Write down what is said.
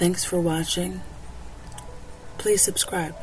Thanks for watching. Please subscribe.